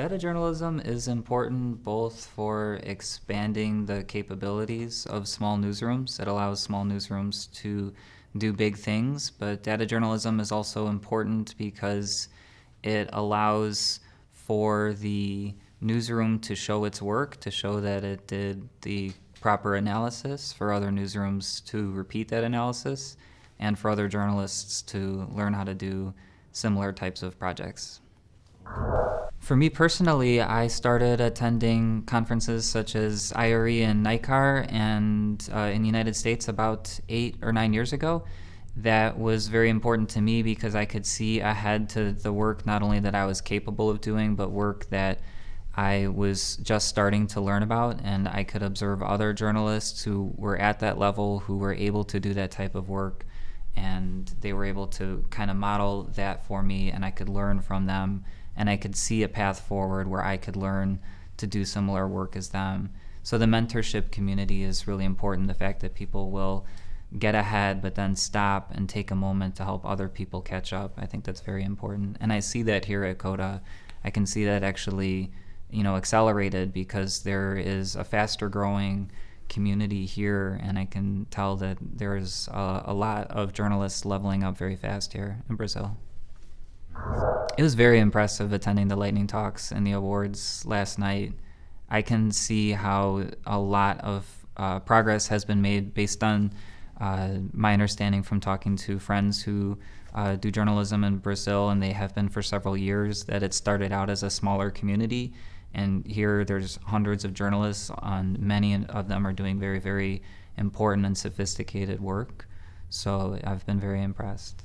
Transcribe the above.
Data journalism is important both for expanding the capabilities of small newsrooms. It allows small newsrooms to do big things, but data journalism is also important because it allows for the newsroom to show its work, to show that it did the proper analysis, for other newsrooms to repeat that analysis, and for other journalists to learn how to do similar types of projects. For me personally, I started attending conferences such as IRE and NICAR and uh, in the United States about eight or nine years ago. That was very important to me because I could see ahead to the work not only that I was capable of doing, but work that I was just starting to learn about, and I could observe other journalists who were at that level who were able to do that type of work, and they were able to kind of model that for me, and I could learn from them and I could see a path forward where I could learn to do similar work as them. So the mentorship community is really important. The fact that people will get ahead but then stop and take a moment to help other people catch up. I think that's very important. And I see that here at CODA. I can see that actually, you know, accelerated because there is a faster growing community here and I can tell that there's a, a lot of journalists leveling up very fast here in Brazil. It was very impressive attending the lightning talks and the awards last night. I can see how a lot of uh, progress has been made based on uh, my understanding from talking to friends who uh, do journalism in Brazil, and they have been for several years, that it started out as a smaller community. And here there's hundreds of journalists, and many of them are doing very, very important and sophisticated work. So I've been very impressed.